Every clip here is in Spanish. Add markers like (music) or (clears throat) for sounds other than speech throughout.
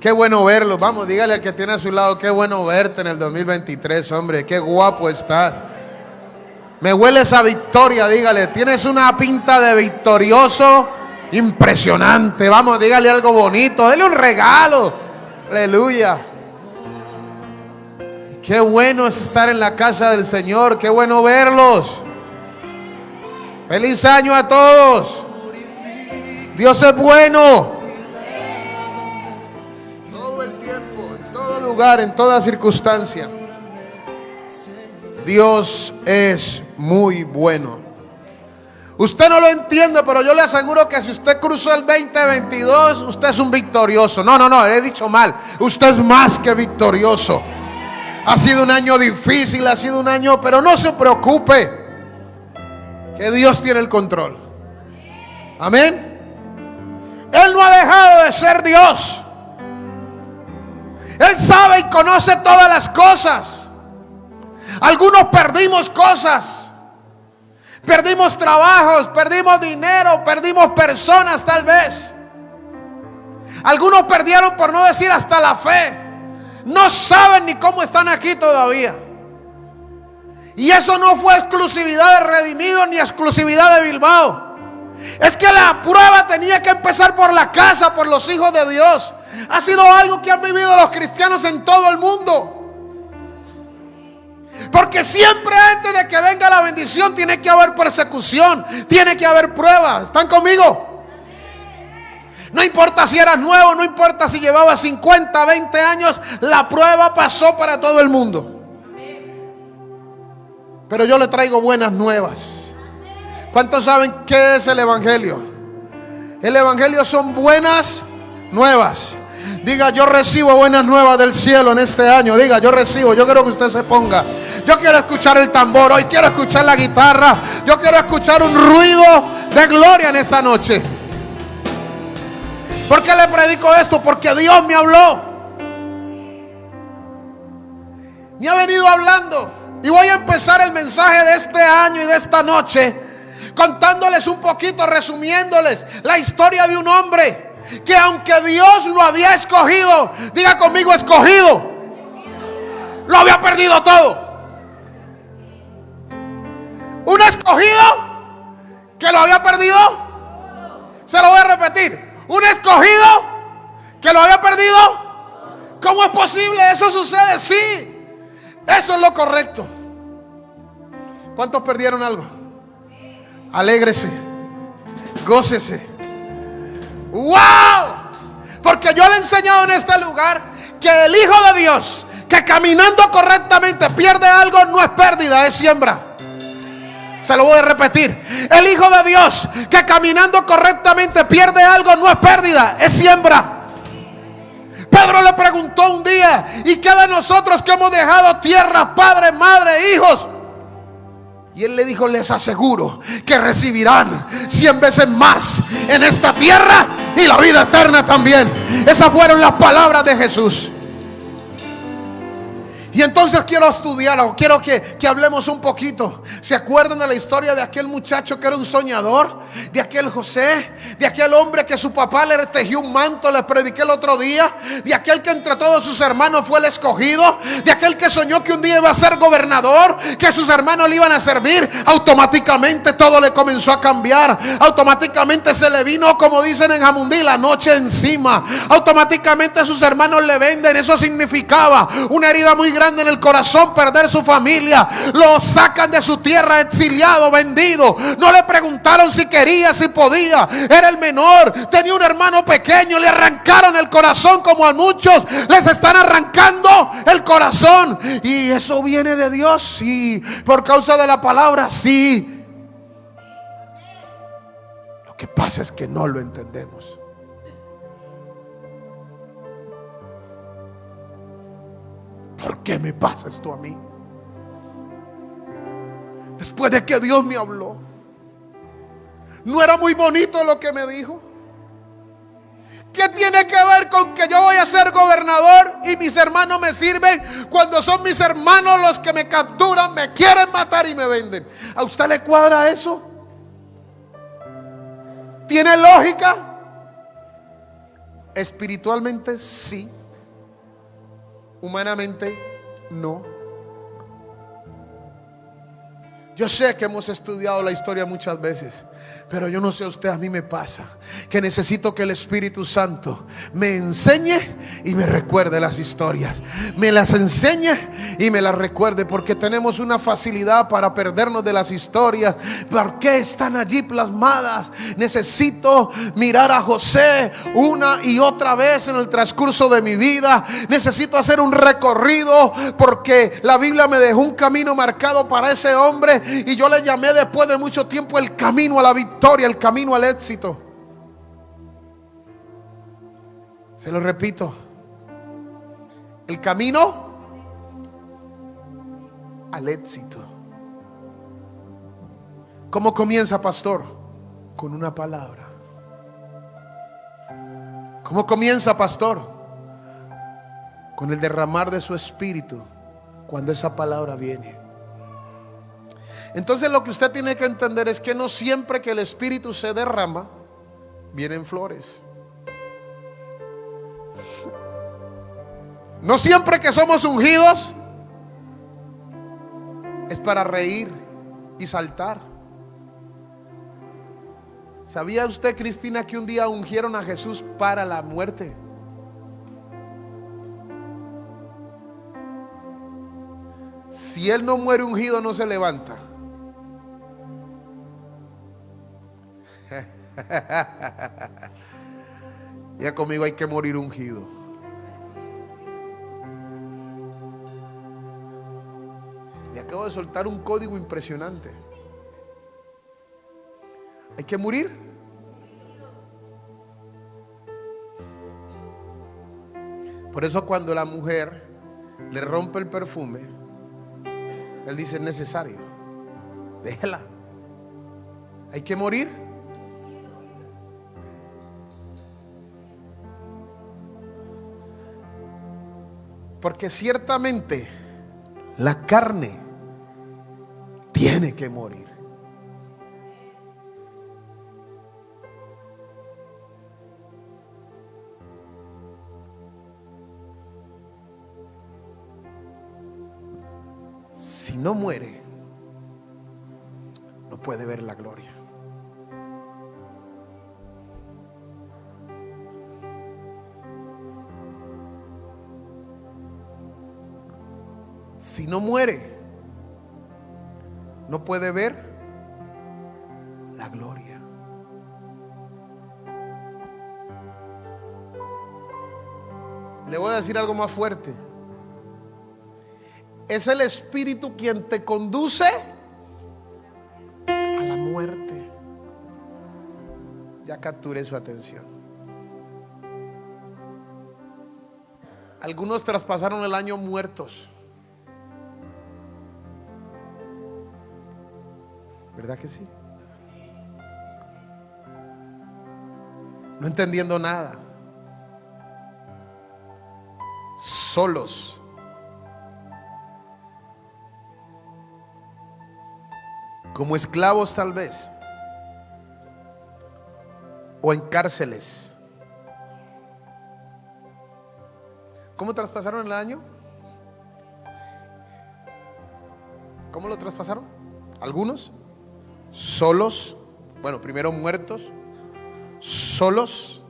Qué bueno verlo. Vamos, dígale al que tiene a su lado, qué bueno verte en el 2023, hombre. Qué guapo estás. Me huele esa victoria, dígale. Tienes una pinta de victorioso impresionante. Vamos, dígale algo bonito. Dele un regalo. Aleluya. Qué bueno es estar en la casa del Señor. Qué bueno verlos. Feliz año a todos. Dios es bueno. En toda circunstancia. Dios es muy bueno. Usted no lo entiende, pero yo le aseguro que si usted cruzó el 2022, usted es un victorioso. No, no, no, he dicho mal. Usted es más que victorioso. Ha sido un año difícil, ha sido un año, pero no se preocupe. Que Dios tiene el control. Amén. Él no ha dejado de ser Dios. Él sabe y conoce todas las cosas. Algunos perdimos cosas. Perdimos trabajos, perdimos dinero, perdimos personas tal vez. Algunos perdieron por no decir hasta la fe. No saben ni cómo están aquí todavía. Y eso no fue exclusividad de Redimido ni exclusividad de Bilbao. Es que la prueba tenía que empezar por la casa, por los hijos de Dios. Ha sido algo que han vivido los cristianos en todo el mundo. Porque siempre antes de que venga la bendición tiene que haber persecución, tiene que haber pruebas. ¿Están conmigo? No importa si eras nuevo, no importa si llevabas 50, 20 años, la prueba pasó para todo el mundo. Pero yo le traigo buenas nuevas. ¿Cuántos saben qué es el Evangelio? El Evangelio son buenas nuevas. Diga, yo recibo buenas nuevas del cielo en este año. Diga, yo recibo. Yo quiero que usted se ponga. Yo quiero escuchar el tambor. Hoy quiero escuchar la guitarra. Yo quiero escuchar un ruido de gloria en esta noche. ¿Por qué le predico esto? Porque Dios me habló. Me ha venido hablando. Y voy a empezar el mensaje de este año y de esta noche contándoles un poquito, resumiéndoles la historia de un hombre que aunque Dios lo había escogido, diga conmigo escogido, lo había perdido todo. Un escogido que lo había perdido, se lo voy a repetir, un escogido que lo había perdido. ¿Cómo es posible? Eso sucede, sí. Eso es lo correcto. ¿Cuántos perdieron algo? Alégrese. Gócese. ¡Wow! Porque yo le he enseñado en este lugar que el Hijo de Dios, que caminando correctamente pierde algo, no es pérdida, es siembra. Se lo voy a repetir. El Hijo de Dios, que caminando correctamente pierde algo, no es pérdida, es siembra. Pedro le preguntó un día, ¿y qué de nosotros que hemos dejado tierra, padre, madre, hijos? Y él le dijo, les aseguro que recibirán cien veces más en esta tierra y la vida eterna también. Esas fueron las palabras de Jesús. Y entonces quiero estudiar, o quiero que, que, hablemos un poquito. ¿Se acuerdan de la historia de aquel muchacho que era un soñador? De aquel José, de aquel hombre que su papá le tejió un manto, le prediqué el otro día. De aquel que entre todos sus hermanos fue el escogido. De aquel que soñó que un día iba a ser gobernador, que sus hermanos le iban a servir. Automáticamente todo le comenzó a cambiar. Automáticamente se le vino, como dicen en Jamundí, la noche encima. Automáticamente sus hermanos le venden. Eso significaba una herida muy grande en el corazón perder su familia. Lo sacan de su tierra exiliado, vendido. No le preguntaron si quería, si podía. Era el menor. Tenía un hermano pequeño. Le arrancaron el corazón como a muchos. Les están arrancando el corazón. Y eso viene de Dios. Sí. Por causa de la palabra. Sí. Lo que pasa es que no lo entendemos. ¿Por qué me pasa esto a mí? Después de que Dios me habló. ¿No era muy bonito lo que me dijo? ¿Qué tiene que ver con que yo voy a ser gobernador y mis hermanos me sirven cuando son mis hermanos los que me capturan, me quieren matar y me venden? ¿A usted le cuadra eso? ¿Tiene lógica? Espiritualmente sí, humanamente no. Yo sé que hemos estudiado la historia muchas veces. Pero yo no sé a usted, a mí me pasa que necesito que el Espíritu Santo me enseñe y me recuerde las historias. Me las enseñe y me las recuerde porque tenemos una facilidad para perdernos de las historias. ¿Por qué están allí plasmadas? Necesito mirar a José una y otra vez en el transcurso de mi vida. Necesito hacer un recorrido porque la Biblia me dejó un camino marcado para ese hombre y yo le llamé después de mucho tiempo el camino a la victoria el camino al éxito. Se lo repito. El camino al éxito. ¿Cómo comienza, pastor? Con una palabra. ¿Cómo comienza, pastor? Con el derramar de su espíritu cuando esa palabra viene. Entonces lo que usted tiene que entender es que no siempre que el Espíritu se derrama, vienen flores. No siempre que somos ungidos es para reír y saltar. ¿Sabía usted, Cristina, que un día ungieron a Jesús para la muerte? Si él no muere ungido, no se levanta. Ya conmigo hay que morir ungido. Y acabo de soltar un código impresionante. Hay que morir. Por eso cuando la mujer le rompe el perfume, él dice es necesario. Déjela. Hay que morir. Porque ciertamente la carne tiene que morir. Si no muere, no puede ver la gloria. Si no muere, no puede ver la gloria. Le voy a decir algo más fuerte. Es el Espíritu quien te conduce a la muerte. Ya capturé su atención. Algunos traspasaron el año muertos. ¿Verdad que sí? No entendiendo nada. Solos. Como esclavos tal vez. O en cárceles. ¿Cómo traspasaron el año? ¿Cómo lo traspasaron? ¿Algunos? Solos, bueno, primero muertos, solos,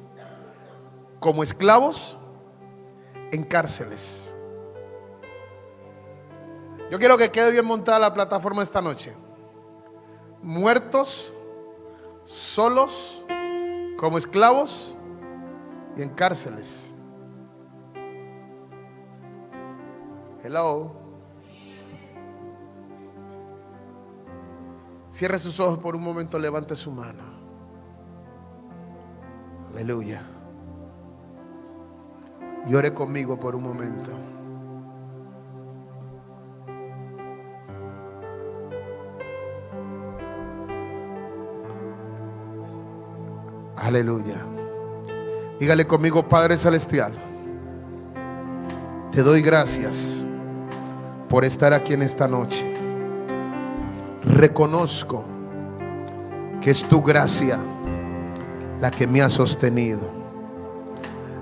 como esclavos, en cárceles. Yo quiero que quede bien montada la plataforma esta noche. Muertos, solos, como esclavos y en cárceles. Hello. Cierre sus ojos por un momento, levante su mano. Aleluya. Y ore conmigo por un momento. Aleluya. Dígale conmigo, Padre Celestial. Te doy gracias por estar aquí en esta noche reconozco que es tu gracia la que me ha sostenido.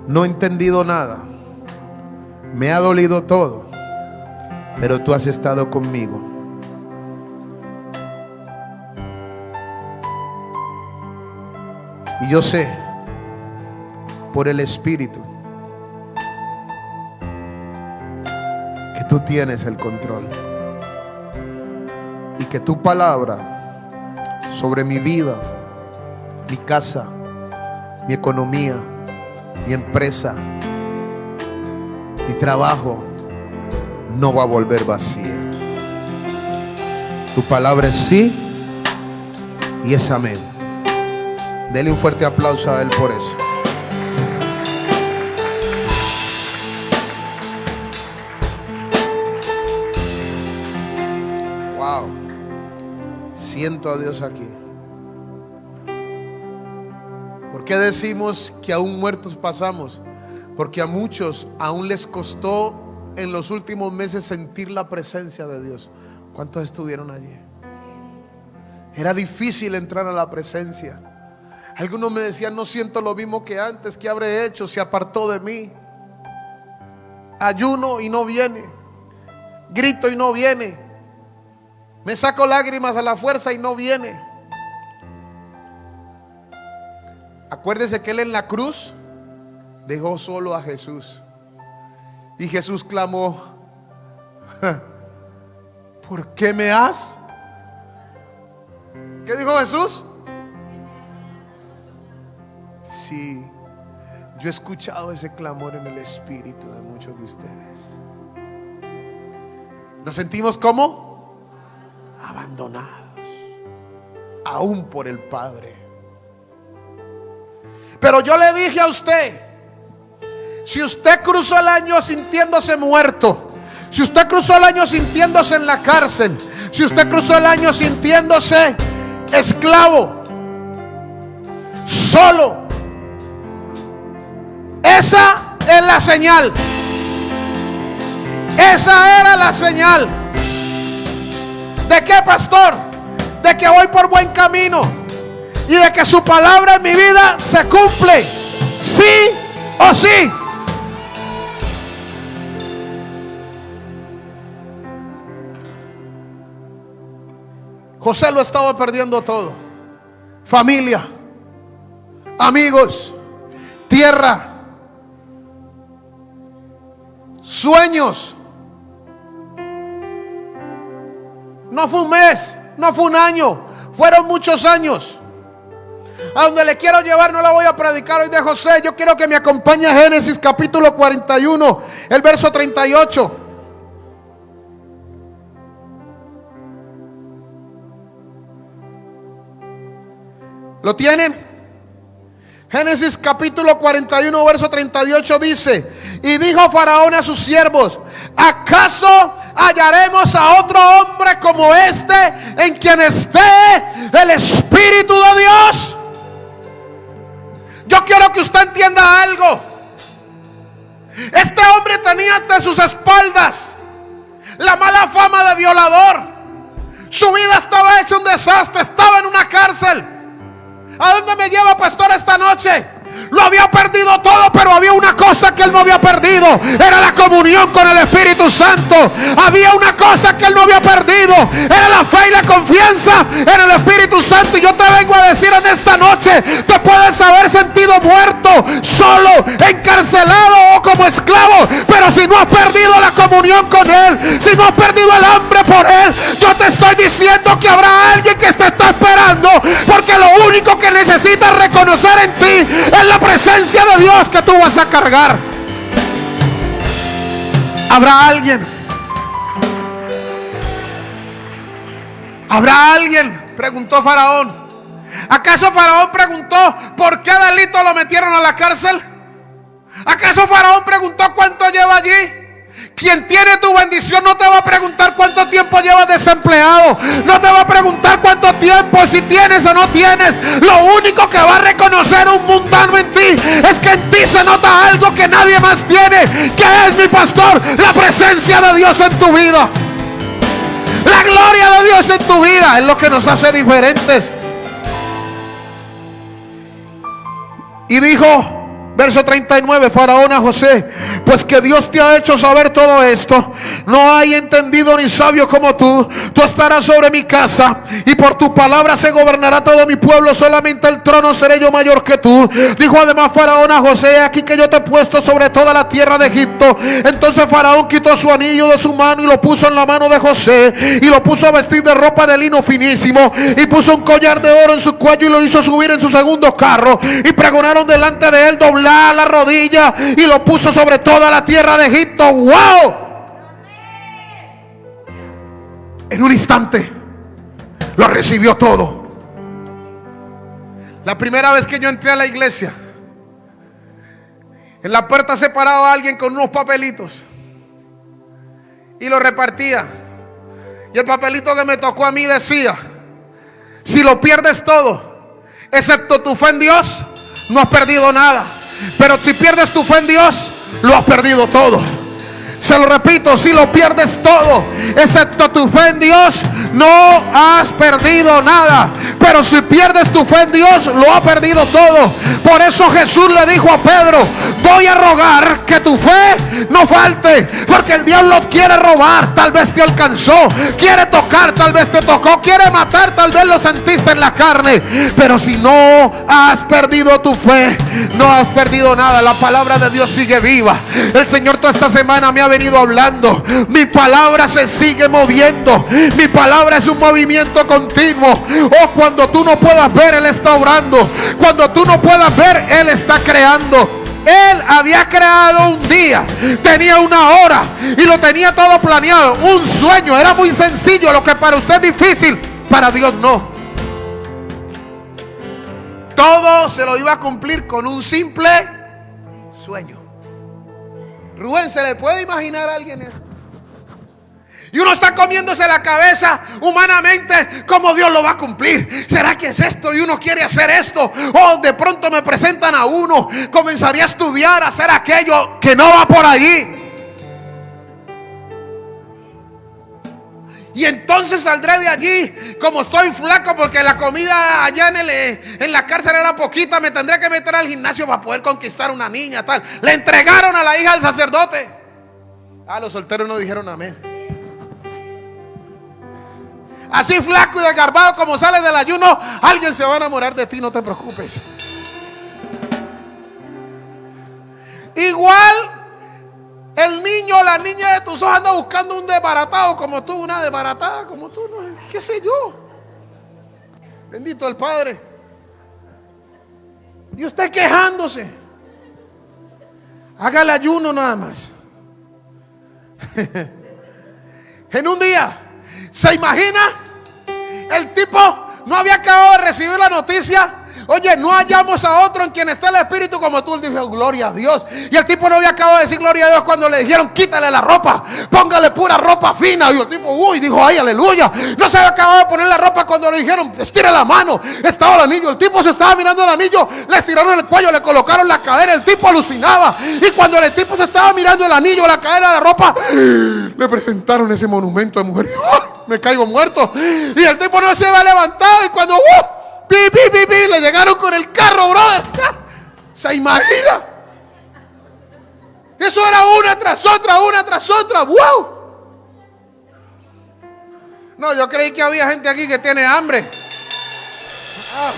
no he entendido nada. Me ha dolido todo. Pero tú has estado conmigo. Y yo sé, por el Espíritu, que tú tienes el control. Que tu palabra sobre mi vida, mi casa, mi economía, mi empresa, mi trabajo, no va a volver vacía. Tu palabra es sí y es amén. Dele un fuerte aplauso a Él por eso. Aquí. ¿Por qué decimos que aún muertos pasamos? Porque a muchos aún les costó en los últimos meses sentir la presencia de Dios. ¿Cuántos estuvieron allí? Era difícil entrar a la presencia. Algunos me decían, no siento lo mismo que antes, ¿qué habré hecho? Se apartó de mí. Ayuno y no viene. Grito y no viene. Me saco lágrimas a la fuerza y no viene. Acuérdese que él en la cruz dejó solo a Jesús. Y Jesús clamó, ¿por qué me has? ¿Qué dijo Jesús? Sí, yo he escuchado ese clamor en el espíritu de muchos de ustedes. Nos sentimos como abandonados, aún por el Padre. Pero yo le dije a usted, si usted cruzó el año sintiéndose muerto, si usted cruzó el año sintiéndose en la cárcel, si usted cruzó el año sintiéndose esclavo, solo, esa es la señal. Esa era la señal. ¿De qué, pastor? De que voy por buen camino. Y de que su palabra en mi vida se cumple. Sí o sí. José lo estaba perdiendo todo. Familia, amigos, tierra, sueños. No fue un mes, no fue un año, fueron muchos años. A donde le quiero llevar no la voy a predicar hoy de José. Yo quiero que me acompañe a Génesis capítulo 41, el verso 38. ¿Lo tienen? Génesis capítulo 41, verso 38 dice, y dijo Faraón a sus siervos, ¿acaso hallaremos a otro hombre como este en quien esté el Espíritu de Dios? Yo quiero que usted entienda algo. Este hombre tenía ante sus espaldas la mala fama de violador. Su vida estaba hecha un desastre, estaba en una cárcel. ¿A dónde me lleva, pastor, esta noche? Lo había perdido todo, pero había una cosa que él no había perdido. Era la comunión con el Espíritu Santo. Había una cosa que él no había perdido. Era la fe y la confianza en el Espíritu Santo. Y yo te vengo a decir en esta noche, te puedes haber sentido muerto, solo, encarcelado o como esclavo. Pero si no has perdido la comunión con Él, si no has perdido el hambre por Él, yo te estoy diciendo que habrá alguien que te está esperando. Porque lo único que necesitas reconocer en ti la presencia de Dios que tú vas a cargar. Habrá alguien. Habrá alguien, preguntó Faraón. ¿Acaso Faraón preguntó por qué delito lo metieron a la cárcel? ¿Acaso Faraón preguntó cuánto lleva allí? Quien tiene tu bendición no te va a preguntar cuánto tiempo llevas desempleado. No te va a preguntar cuánto tiempo, si tienes o no tienes. Lo único que va a reconocer un mundano en ti es que en ti se nota algo que nadie más tiene. Que es mi pastor, la presencia de Dios en tu vida. La gloria de Dios en tu vida es lo que nos hace diferentes. Y dijo, Verso 39, Faraón a José, pues que Dios te ha hecho saber todo esto. No hay entendido ni sabio como tú. Tú estarás sobre mi casa y por tu palabra se gobernará todo mi pueblo. Solamente el trono seré yo mayor que tú. Dijo además Faraón a José, aquí que yo te he puesto sobre toda la tierra de Egipto. Entonces Faraón quitó su anillo de su mano y lo puso en la mano de José y lo puso a vestir de ropa de lino finísimo y puso un collar de oro en su cuello y lo hizo subir en su segundo carro y pregonaron delante de él doblar la rodilla y lo puso sobre toda la tierra de Egipto. ¡Wow! En un instante lo recibió todo. La primera vez que yo entré a la iglesia, en la puerta se paraba alguien con unos papelitos y lo repartía. Y el papelito que me tocó a mí decía, si lo pierdes todo, excepto tu fe en Dios, no has perdido nada. Pero si pierdes tu fe en Dios, lo has perdido todo. Se lo repito, si lo pierdes todo, excepto tu fe en Dios, no has perdido nada. Pero si pierdes tu fe en Dios, lo ha perdido todo. Por eso Jesús le dijo a Pedro, voy a rogar que tu fe no falte. Porque el diablo quiere robar, tal vez te alcanzó. Quiere tocar, tal vez te tocó. Quiere matar, tal vez lo sentiste en la carne. Pero si no has perdido tu fe, no has perdido nada. La palabra de Dios sigue viva. El Señor toda esta semana me ha venido hablando. Mi palabra se sigue moviendo. Mi palabra es un movimiento continuo. Oh, cuando tú no puedas ver, Él está orando. Cuando tú no puedas ver, Él está creando. Él había creado un día, tenía una hora y lo tenía todo planeado. Un sueño, era muy sencillo. Lo que para usted es difícil, para Dios no. Todo se lo iba a cumplir con un simple sueño. Rubén, ¿se le puede imaginar a alguien eso? Y uno está comiéndose la cabeza humanamente como Dios lo va a cumplir. ¿Será que es esto? Y uno quiere hacer esto. O de pronto me presentan a uno. Comenzaría a estudiar, a hacer aquello que no va por allí. Y entonces saldré de allí como estoy flaco porque la comida allá en, el, en la cárcel era poquita. Me tendré que meter al gimnasio para poder conquistar una niña tal. Le entregaron a la hija al sacerdote. Ah, los solteros no dijeron amén. Así flaco y desgarbado como sale del ayuno, alguien se va a enamorar de ti, no te preocupes. Igual el niño o la niña de tus ojos anda buscando un desbaratado como tú, una desbaratada como tú, no, qué sé yo. Bendito el Padre. Y usted quejándose. Haga el ayuno nada más. (laughs) en un día, ¿se imagina? El tipo no había acabado de recibir la noticia Oye, no hallamos a otro en quien está el Espíritu como tú. Él dijo, gloria a Dios. Y el tipo no había acabado de decir gloria a Dios cuando le dijeron, quítale la ropa, póngale pura ropa fina. Y el tipo, uy, dijo, ay, aleluya. No se había acabado de poner la ropa cuando le dijeron, estire la mano. Estaba el anillo. El tipo se estaba mirando el anillo, le estiraron el cuello, le colocaron la cadera. El tipo alucinaba. Y cuando el tipo se estaba mirando el anillo, la cadera, la ropa, le presentaron ese monumento de mujer. (laughs) me caigo muerto. Y el tipo no se había levantado. Y cuando, uh, le llegaron con el carro, brother. ¿Se imagina? Eso era una tras otra, una tras otra. ¡Wow! No, yo creí que había gente aquí que tiene hambre. Ah.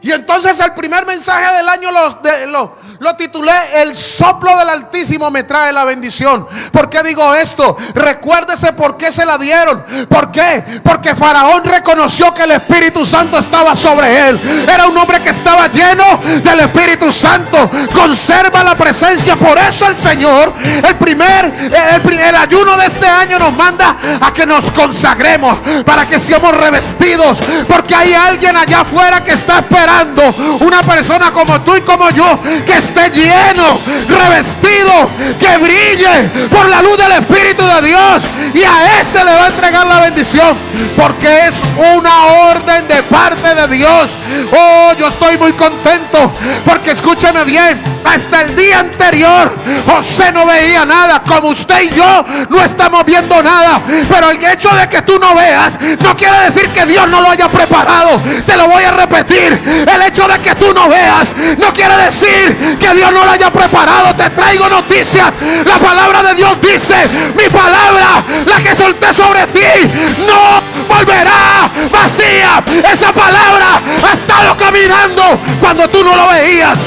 Y entonces el primer mensaje del año los, de, los, lo titulé El soplo del Altísimo me trae la bendición. ¿Por qué digo esto? Recuérdese por qué se la dieron. ¿Por qué? Porque Faraón reconoció que el Espíritu Santo estaba sobre él. Era un hombre que estaba lleno del Espíritu Santo. Conserva la presencia. Por eso el Señor, el primer, el, el ayuno de este año nos manda a que nos consagremos para que seamos revestidos. Porque hay alguien allá afuera que está esperando. Una persona como tú y como yo que esté lleno, revestido, que brille por la luz del Espíritu de Dios. y a ese le va a entregar la bendición. Porque es una orden de parte de Dios. Oh, yo estoy muy contento. Porque escúcheme bien. Hasta el día anterior José no veía nada. Como usted y yo no estamos viendo nada. Pero el hecho de que tú no veas no quiere decir que Dios no lo haya preparado. Te lo voy a repetir. El hecho de que tú no veas no quiere decir que Dios no lo haya preparado. Te traigo noticias. La palabra de Dios dice, mi palabra, la que solté sobre ti, no volverá vacía. Esa palabra ha estado caminando cuando tú no lo veías.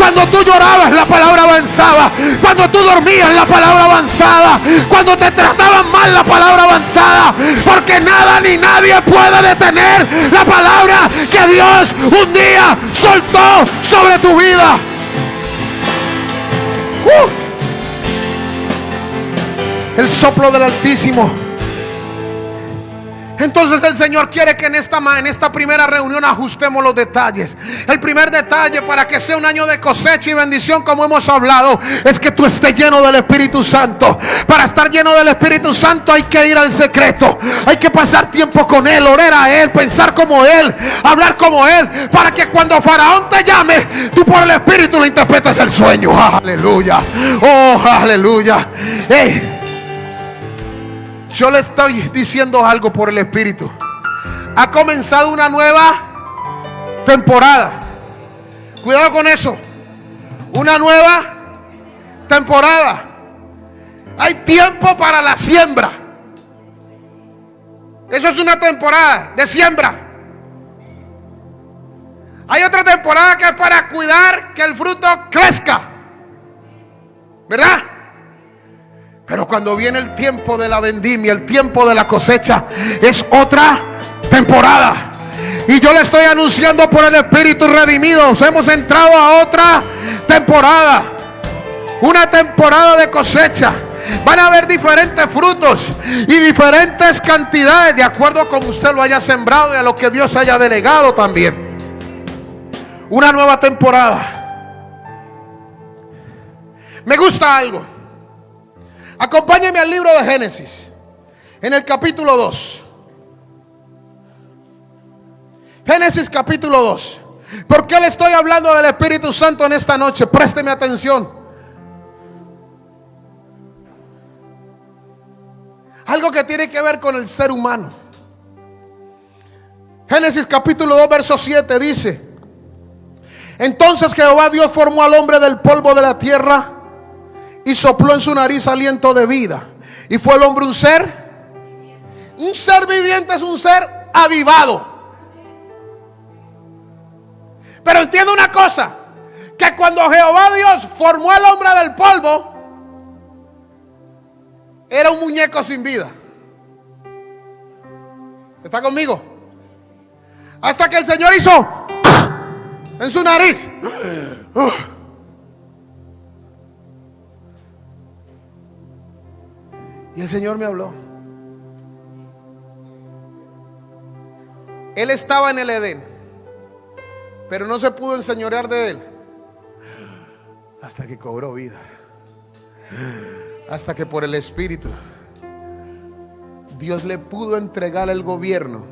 Cuando tú llorabas, la palabra avanzaba. Cuando tú dormías, la palabra avanzaba. Cuando te trataban mal, la palabra avanzada. Porque nada ni nadie puede detener la palabra que Dios un día soltó sobre tu vida. Uh. El soplo del Altísimo entonces el Señor quiere que en esta, en esta primera reunión ajustemos los detalles. El primer detalle para que sea un año de cosecha y bendición como hemos hablado es que tú estés lleno del Espíritu Santo. Para estar lleno del Espíritu Santo hay que ir al secreto. Hay que pasar tiempo con Él, orar a Él, pensar como Él, hablar como Él. Para que cuando Faraón te llame, tú por el Espíritu le interpretes el sueño. Aleluya. Oh, aleluya. Yo le estoy diciendo algo por el Espíritu. Ha comenzado una nueva temporada. Cuidado con eso. Una nueva temporada. Hay tiempo para la siembra. Eso es una temporada de siembra. Hay otra temporada que es para cuidar que el fruto crezca. ¿Verdad? Pero cuando viene el tiempo de la vendimia, el tiempo de la cosecha, es otra temporada. Y yo le estoy anunciando por el Espíritu redimido. Hemos entrado a otra temporada. Una temporada de cosecha. Van a haber diferentes frutos y diferentes cantidades de acuerdo a como usted lo haya sembrado y a lo que Dios haya delegado también. Una nueva temporada. Me gusta algo. Acompáñenme al libro de Génesis, en el capítulo 2. Génesis capítulo 2. ¿Por qué le estoy hablando del Espíritu Santo en esta noche? Présteme atención. Algo que tiene que ver con el ser humano. Génesis capítulo 2, verso 7 dice, entonces Jehová Dios formó al hombre del polvo de la tierra y sopló en su nariz aliento de vida. Y fue el hombre un ser. Un ser viviente es un ser avivado. Pero entiende una cosa, que cuando Jehová Dios formó al hombre del polvo, era un muñeco sin vida. ¿Está conmigo? Hasta que el Señor hizo en su nariz. Y el Señor me habló. Él estaba en el Edén, pero no se pudo enseñorear de él hasta que cobró vida. Hasta que por el Espíritu Dios le pudo entregar el gobierno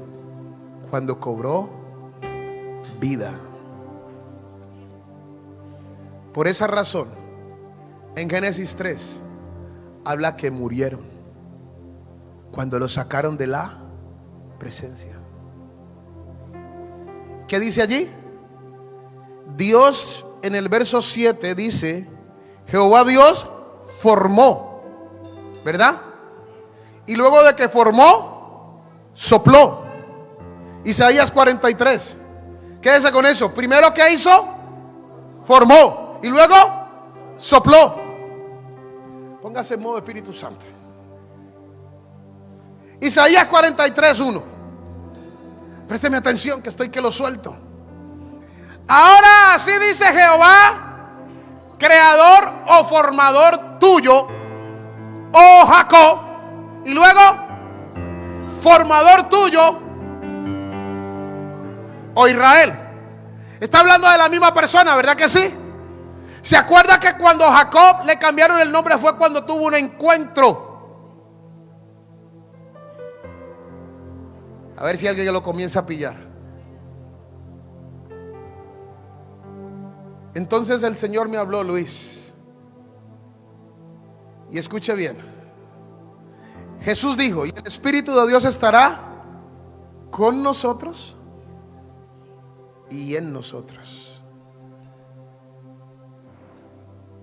cuando cobró vida. Por esa razón, en Génesis 3, habla que murieron cuando lo sacaron de la presencia. ¿Qué dice allí? Dios en el verso 7 dice, Jehová Dios formó, ¿verdad? Y luego de que formó, sopló. Isaías 43. Quédese con eso. Primero que hizo, formó. Y luego, sopló. Póngase en modo Espíritu Santo. Isaías 43, 1. Présteme atención que estoy que lo suelto. Ahora así dice Jehová, creador o formador tuyo, oh Jacob. Y luego, formador tuyo, oh Israel. Está hablando de la misma persona, ¿verdad que sí? ¿Se acuerda que cuando Jacob le cambiaron el nombre fue cuando tuvo un encuentro? A ver si alguien lo comienza a pillar. Entonces el Señor me habló, Luis. Y escuche bien. Jesús dijo, ¿y el Espíritu de Dios estará con nosotros y en nosotros?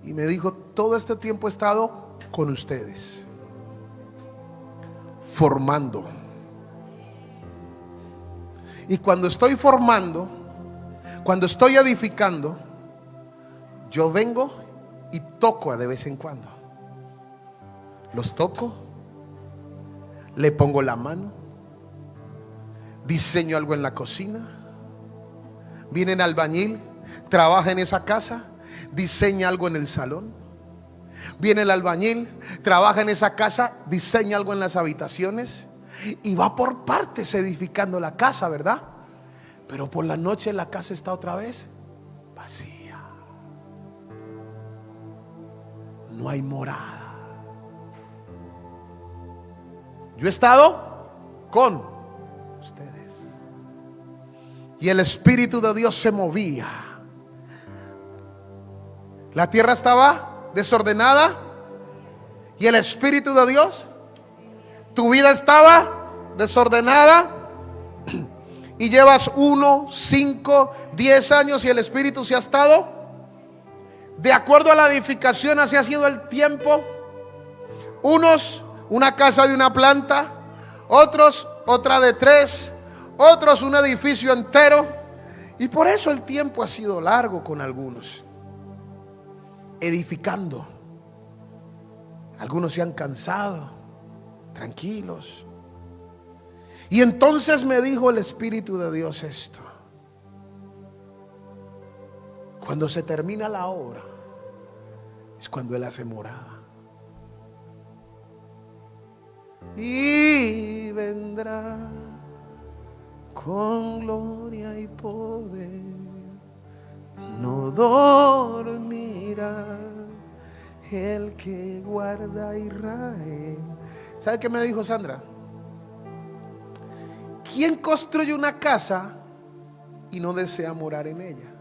Y me dijo, todo este tiempo he estado con ustedes, formando. Y cuando estoy formando, cuando estoy edificando, yo vengo y toco de vez en cuando. Los toco, le pongo la mano, diseño algo en la cocina, viene el albañil, trabaja en esa casa, diseña algo en el salón. Viene el albañil, trabaja en esa casa, diseña algo en las habitaciones y va por partes edificando la casa, ¿verdad? Pero por la noche la casa está otra vez vacía. No hay morada. Yo he estado con ustedes. Y el Espíritu de Dios se movía. La tierra estaba desordenada. Y el Espíritu de Dios, tu vida estaba desordenada. (clears throat) Y llevas uno, cinco, diez años y el Espíritu se ha estado. De acuerdo a la edificación, así ha sido el tiempo. Unos, una casa de una planta. Otros, otra de tres otros un edificio entero. Y por eso el tiempo ha sido largo con algunos, edificando. Algunos se han cansado, tranquilos. Y entonces me dijo el Espíritu de Dios esto. Cuando se termina la obra, es cuando Él hace morada. Y vendrá con gloria y poder. No dormirá el que guarda a Israel. ¿Sabe qué me dijo Sandra? ¿Quién construye una casa y no desea morar en ella?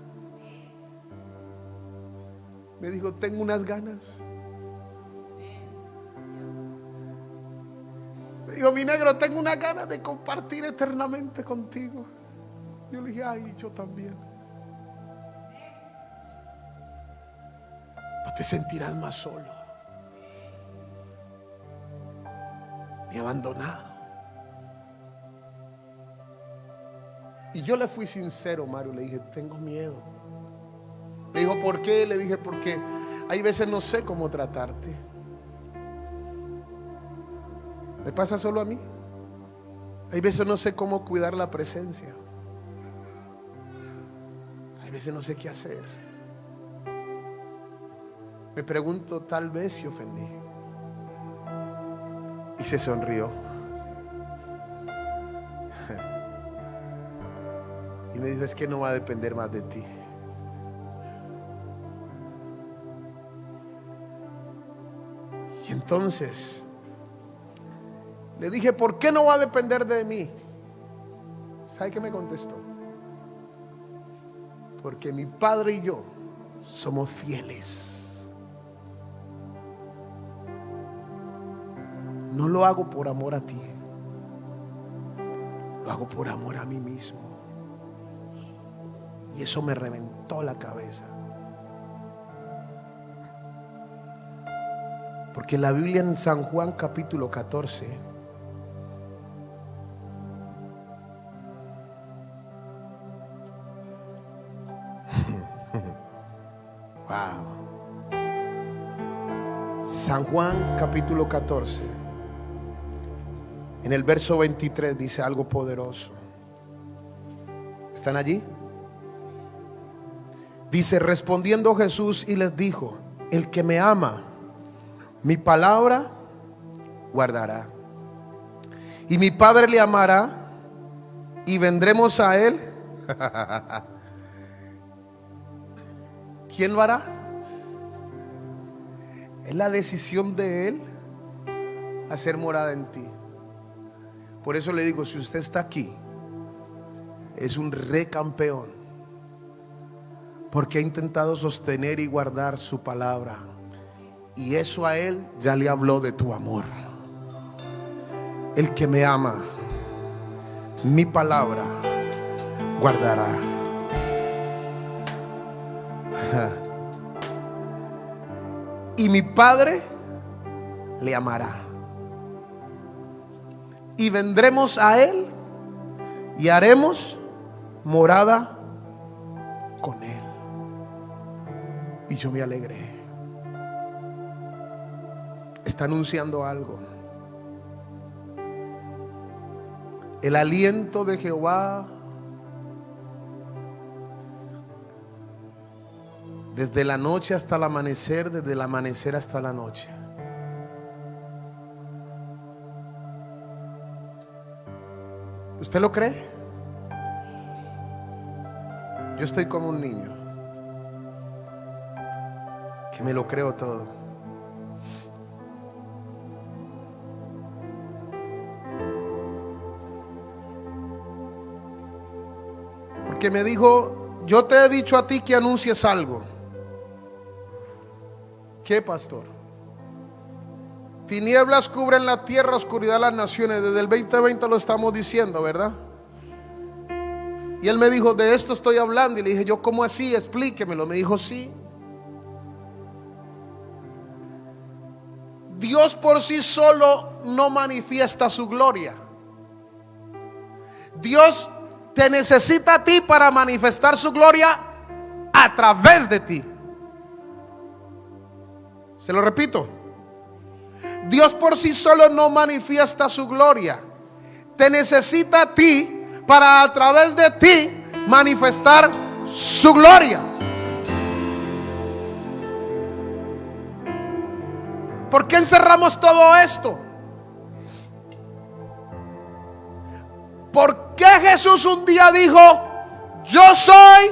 Me dijo, tengo unas ganas. Digo, mi negro, tengo una gana de compartir eternamente contigo. Yo le dije, ay, yo también. No te sentirás más solo. Ni abandonado. Y yo le fui sincero, Mario. Le dije, tengo miedo. Me dijo, ¿por qué? Le dije, porque hay veces no sé cómo tratarte. ¿Me pasa solo a mí? Hay veces no sé cómo cuidar la presencia. Hay veces no sé qué hacer. Me pregunto, tal vez si ofendí. Y se sonrió. (laughs) Y me dijo, es que no va a depender más de ti. Y entonces le dije, ¿por qué no va a depender de mí? ¿Sabe qué me contestó? Porque mi padre y yo somos fieles. No lo hago por amor a ti. Lo hago por amor a mí mismo. Y eso me reventó la cabeza. Porque la Biblia en San Juan capítulo 14 (laughs) San Juan capítulo 14, en el verso 23 dice algo poderoso. ¿Están allí? Dice, respondiendo Jesús y les dijo, el que me ama, mi palabra guardará. Y mi Padre le amará y vendremos a él. (laughs) ¿Quién lo hará? Es la decisión de Él hacer morada en ti. Por eso le digo, si usted está aquí, es un recampeón. Porque ha intentado sostener y guardar su palabra. Y eso a él ya le habló de tu amor. El que me ama, mi palabra guardará. (laughs) Y mi Padre le amará. Y vendremos a Él y haremos morada con Él. Y yo me alegré. Está anunciando algo. El aliento de Jehová desde la noche hasta el amanecer, desde el amanecer hasta la noche. ¿Usted lo cree? Yo estoy como un niño que me lo creo todo. Porque me dijo, yo te he dicho a ti que anuncies algo. ¿Qué, pastor? Tinieblas cubren la tierra, oscuridad las naciones. Desde el 2020 lo estamos diciendo, ¿verdad? Y él me dijo, de esto estoy hablando. Y le dije, yo, ¿cómo así? Explíquemelo. Me dijo, sí. Dios por sí solo no manifiesta su gloria. Dios te necesita a ti para manifestar su gloria a través de ti. Se lo repito. Dios por sí solo no manifiesta su gloria. Te necesita a ti para a través de ti manifestar su gloria. ¿Por qué encerramos todo esto? ¿Por qué Jesús un día dijo, yo soy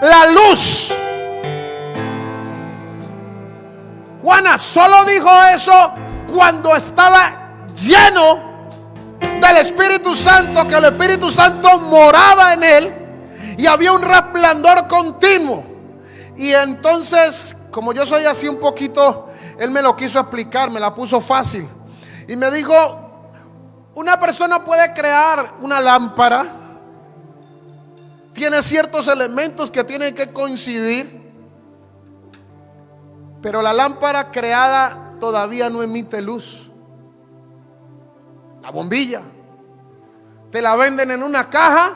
la luz? Juana solo dijo eso cuando estaba lleno del Espíritu Santo, que el Espíritu Santo moraba en él y había un resplandor continuo. Y entonces, como yo soy así un poquito, él me lo quiso explicar, me la puso fácil. Y me dijo, una persona puede crear una lámpara, tiene ciertos elementos que tienen que coincidir pero la lámpara creada todavía no emite luz. La bombilla. Te la venden en una caja.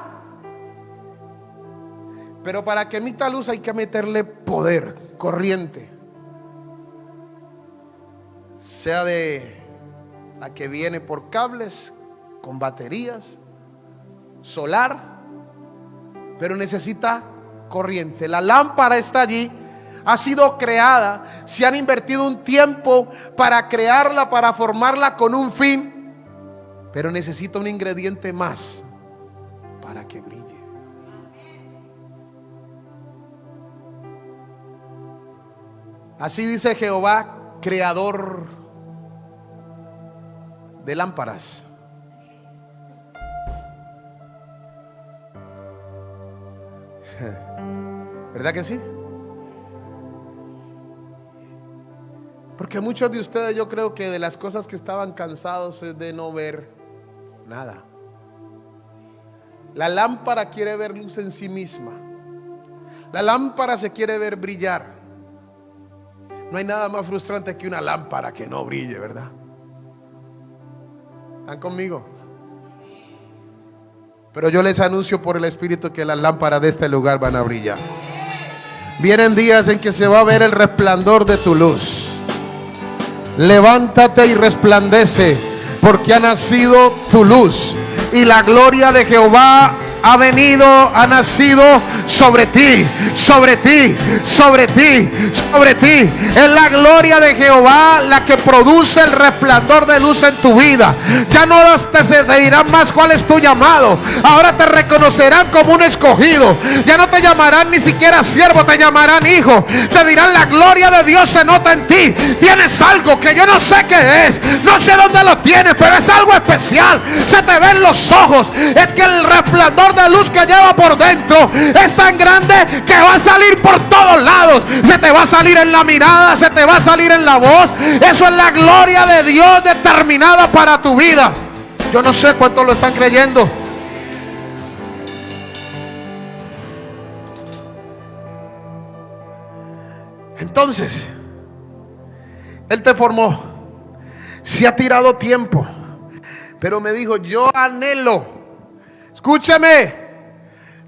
Pero para que emita luz hay que meterle poder, corriente. Sea de la que viene por cables, con baterías, solar. Pero necesita corriente. La lámpara está allí ha sido creada, se han invertido un tiempo para crearla, para formarla con un fin, pero necesita un ingrediente más para que brille. Así dice Jehová, creador de lámparas. (laughs) ¿Verdad que sí? Porque muchos de ustedes yo creo que de las cosas que estaban cansados es de no ver nada. La lámpara quiere ver luz en sí misma. La lámpara se quiere ver brillar. No hay nada más frustrante que una lámpara que no brille, ¿verdad? ¿Están conmigo? Pero yo les anuncio por el Espíritu que las lámparas de este lugar van a brillar. Vienen días en que se va a ver el resplandor de tu luz levántate y resplandece, porque ha nacido tu luz y la gloria de Jehová ha venido, ha nacido sobre ti, sobre ti, sobre ti, sobre ti. Es la gloria de Jehová la que produce el resplandor de luz en tu vida. Ya no te, dirán más cuál es tu llamado. Ahora te reconocerán como un escogido. Ya no te llamarán ni siquiera siervo, te llamarán hijo. Te dirán la gloria de Dios se nota en ti. Tienes algo que yo no sé qué es. No sé dónde lo tienes, pero es algo especial. Se te ven los ojos. Es que el resplandor de luz que lleva por dentro es tan grande que va a salir por todos lados. Se te va a salir en la mirada, se te va a salir en la voz. Eso es la gloria de Dios determinada para tu vida. Yo no sé cuántos lo están creyendo. Entonces, Él te formó. Se ha tirado tiempo. Pero me dijo, yo anhelo. Escúcheme.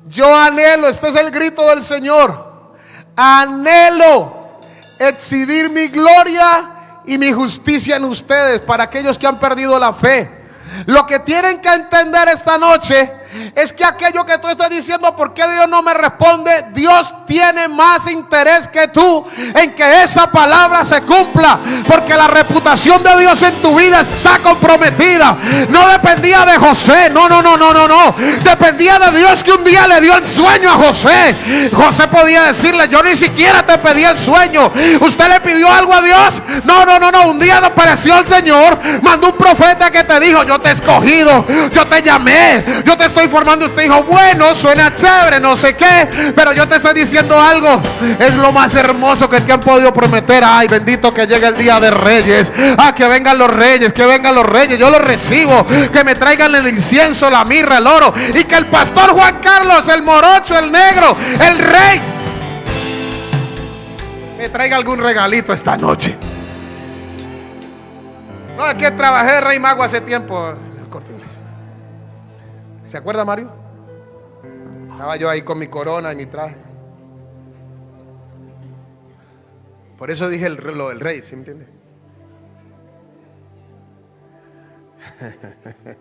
Yo anhelo, este es el grito del Señor. Anhelo exhibir mi gloria y mi justicia en ustedes para aquellos que han perdido la fe. Lo que tienen que entender esta noche es que aquello que tú estás diciendo, ¿por qué Dios no me responde? Dios tiene más interés que tú en que esa palabra se cumpla. Porque la reputación de Dios en tu vida está comprometida. No dependía de José. No, no, no, no, no, no. Dependía de Dios que un día le dio el sueño a José. José podía decirle, yo ni siquiera te pedí el sueño. ¿Usted le pidió algo a Dios? No, no, no, no. Un día apareció el Señor. Mandó un profeta que te dijo, yo te he escogido. Yo te llamé. Yo te estoy formando. Usted dijo, bueno, suena chévere, no sé qué. Pero yo te estoy diciendo algo. Es lo más hermoso que te han podido prometer. Ay, bendito que llegue el día de reyes. Ah, que vengan los reyes, que vengan los reyes. Yo los recibo. Que me traigan el incienso, la mirra, el oro. Y que el pastor Juan Carlos, el morocho, el negro, el rey, me traiga algún regalito esta noche. No, es que trabajé rey mago hace tiempo. ¿Se acuerda Mario? Estaba yo ahí con mi corona y mi traje. Por eso dije el, lo del rey, ¿sí me entiende? (laughs)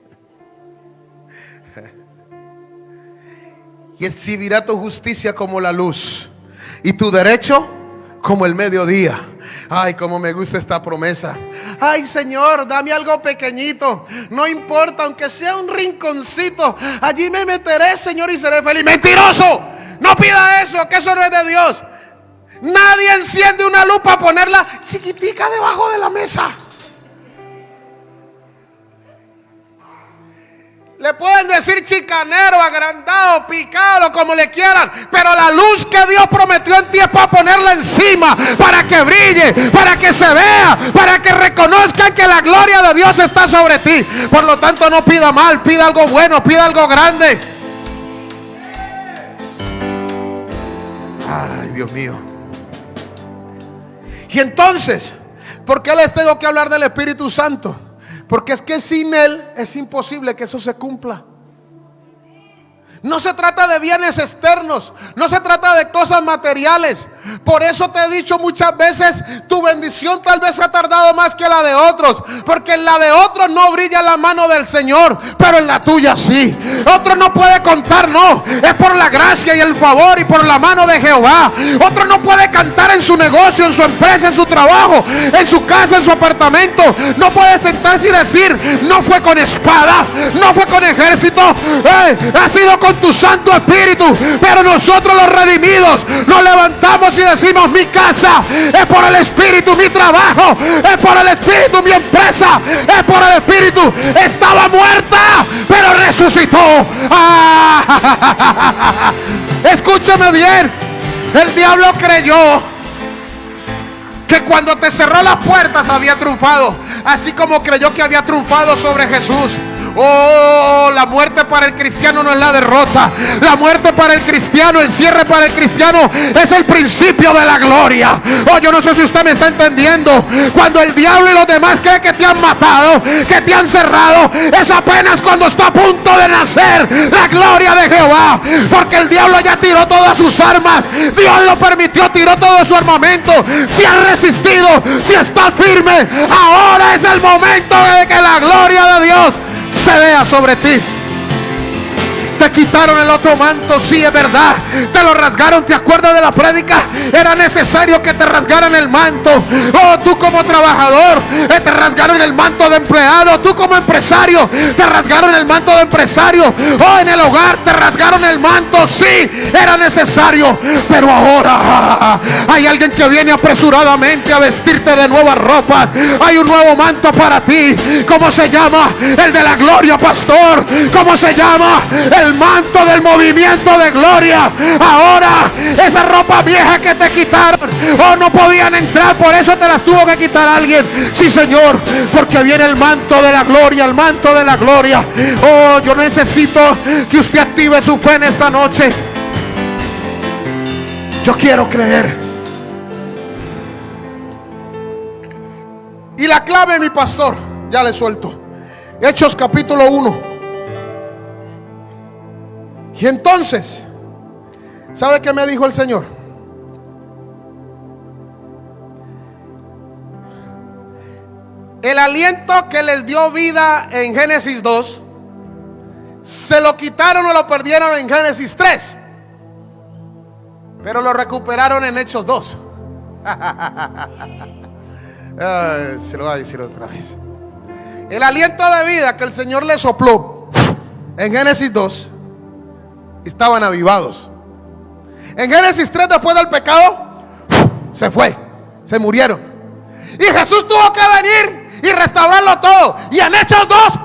y exhibirá tu justicia como la luz y tu derecho como el mediodía. Ay, como me gusta esta promesa. Ay, Señor, dame algo pequeñito. No importa, aunque sea un rinconcito. Allí me meteré, Señor, y seré feliz. Mentiroso. No pida eso, que eso no es de Dios. Nadie enciende una luz para ponerla chiquitica debajo de la mesa. Le pueden decir chicanero, agrandado, picado, como le quieran. Pero la luz que Dios prometió en ti es para ponerla encima, para que brille, para que se vea, para que reconozcan que la gloria de Dios está sobre ti. Por lo tanto, no pida mal, pida algo bueno, pida algo grande. Ay, Dios mío. Y entonces, ¿por qué les tengo que hablar del Espíritu Santo? Porque es que sin Él es imposible que eso se cumpla. No se trata de bienes externos, no se trata de cosas materiales. Por eso te he dicho muchas veces, tu bendición tal vez ha tardado más que la de otros, porque en la de otros no brilla la mano del Señor, pero en la tuya sí. Otro no puede contar, no, es por la gracia y el favor y por la mano de Jehová. Otro no puede cantar en su negocio, en su empresa, en su trabajo, en su casa, en su apartamento. No puede sentarse y decir, no fue con espada, no fue con ejército, eh, ha sido con tu Santo Espíritu. Pero nosotros los redimidos nos levantamos y decimos, mi casa es por el Espíritu, mi trabajo es por el Espíritu, mi empresa es por el Espíritu. Estaba muerta, pero resucitó. Ah, (laughs) escúchame bien, el diablo creyó que cuando te cerró las puertas había triunfado, así como creyó que había triunfado sobre Jesús. Oh, la muerte para el cristiano no es la derrota. La muerte para el cristiano, el cierre para el cristiano es el principio de la gloria. Oh, yo no sé si usted me está entendiendo. Cuando el diablo y los demás creen que te han matado, que te han cerrado, es apenas cuando está a punto de nacer la gloria de Jehová. Porque el diablo ya tiró todas sus armas. Dios lo permitió, tiró todo su armamento. Si ha resistido, si está firme, ahora es el momento de que la gloria de Dios se vea sobre ti. Te quitaron el otro manto, sí es verdad. Te lo rasgaron, ¿te acuerdas de la prédica? Era necesario que te rasgaran el manto. Oh, tú como trabajador, eh, te rasgaron el manto de empleado. Tú como empresario, te rasgaron el manto de empresario. Oh, en el hogar te rasgaron el manto, sí, era necesario. Pero ahora (laughs) hay alguien que viene apresuradamente a vestirte de nueva ropa. Hay un nuevo manto para ti. ¿Cómo se llama? El de la gloria, pastor. ¿Cómo se llama? El manto del movimiento de gloria. Ahora, esa ropa vieja que te quitaron. Oh, no podían entrar. Por eso te las tuvo que quitar alguien. Sí, Señor. Porque viene el manto de la gloria. El manto de la gloria. Oh, yo necesito que usted active su fe en esta noche. Yo quiero creer. Y la clave, mi pastor, ya le suelto. Hechos capítulo 1. Y entonces, ¿sabe qué me dijo el Señor? El aliento que les dio vida en Génesis 2, se lo quitaron o lo perdieron en Génesis 3. Pero lo recuperaron en Hechos 2. (laughs) se lo voy a decir otra vez. El aliento de vida que el Señor le sopló en Génesis 2 estaban avivados. En Génesis 3, después del pecado, se fue, se murieron. Y Jesús tuvo que venir y restaurarlo todo. Y en Hechos 2,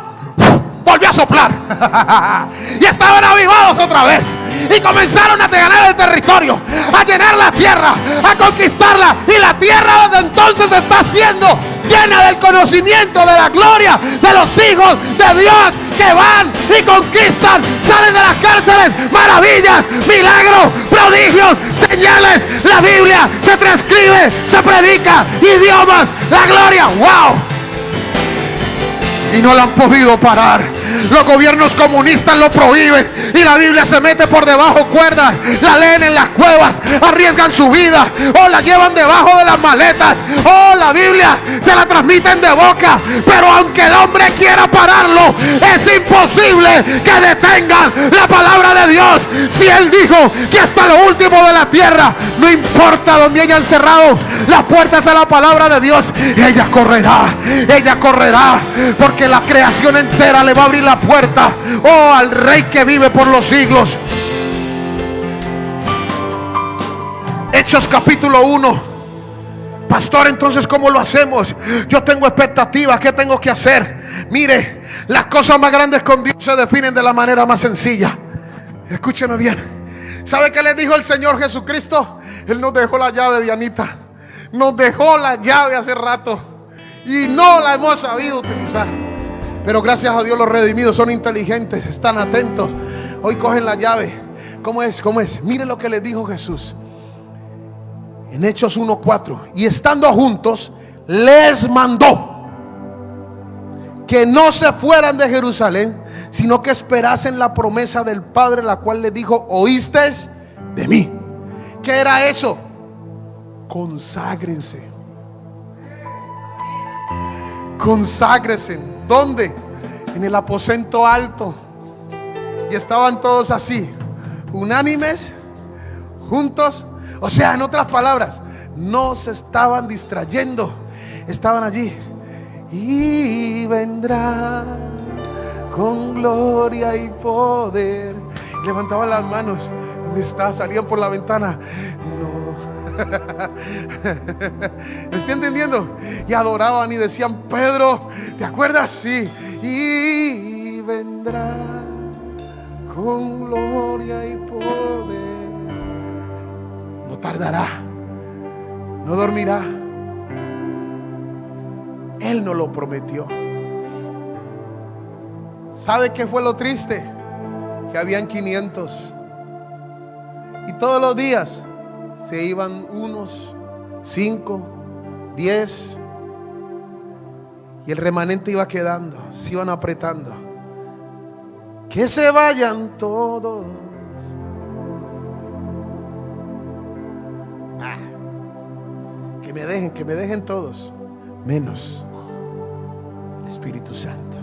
volvió a soplar. (laughs) y estaban avivados otra vez. Y comenzaron a ganar el territorio, a llenar la tierra, a conquistarla. Y la tierra donde entonces está siendo llena del conocimiento de la gloria de los hijos de Dios que van y conquistan, salen de las cárceles, maravillas, milagros, prodigios, señales. La Biblia se transcribe, se predica, idiomas, la gloria. ¡Wow! Y no la han podido parar. Los gobiernos comunistas lo prohíben y la Biblia se mete por debajo cuerdas, la leen en las cuevas, arriesgan su vida o la llevan debajo de las maletas o la Biblia se la transmiten de boca. Pero aunque el hombre quiera pararlo, es imposible que detengan la palabra de Dios. Si Él dijo que hasta lo último de la tierra, no importa donde hayan cerrado las puertas a la palabra de Dios, ella correrá, ella correrá, porque la creación entera le va a abrir la puerta, oh, al Rey que vive por los siglos. Hechos capítulo 1. Pastor, entonces, ¿cómo lo hacemos? Yo tengo expectativas, ¿qué tengo que hacer? Mire, las cosas más grandes con Dios se definen de la manera más sencilla. Escúcheme bien. ¿Sabe qué le dijo el Señor Jesucristo? Él nos dejó la llave, Dianita. Nos dejó la llave hace rato. Y no la hemos sabido utilizar. Pero gracias a Dios los redimidos son inteligentes, están atentos. Hoy cogen la llave. ¿Cómo es? ¿Cómo es? Mire lo que les dijo Jesús. En Hechos 1.4. Y estando juntos, les mandó que no se fueran de Jerusalén, sino que esperasen la promesa del Padre, la cual les dijo, oíste de mí. ¿Qué era eso? Conságrense. Conságrense ¿Dónde? En el aposento alto. Y estaban todos así, unánimes, juntos. O sea, en otras palabras, no se estaban distrayendo. Estaban allí. Y vendrá con gloria y poder. Levantaban las manos. ¿Dónde está? Salían por la ventana. (laughs) ¿Me está entendiendo? Y adoraban y decían, Pedro, ¿te acuerdas? Sí. Y vendrá con gloria y poder. No tardará. No dormirá. Él no lo prometió. ¿Sabe qué fue lo triste? Que habían 500. Y todos los días se iban unos, cinco, diez, y el remanente iba quedando, se iban apretando. Que se vayan todos. Ah, que me dejen, que me dejen todos, menos el Espíritu Santo.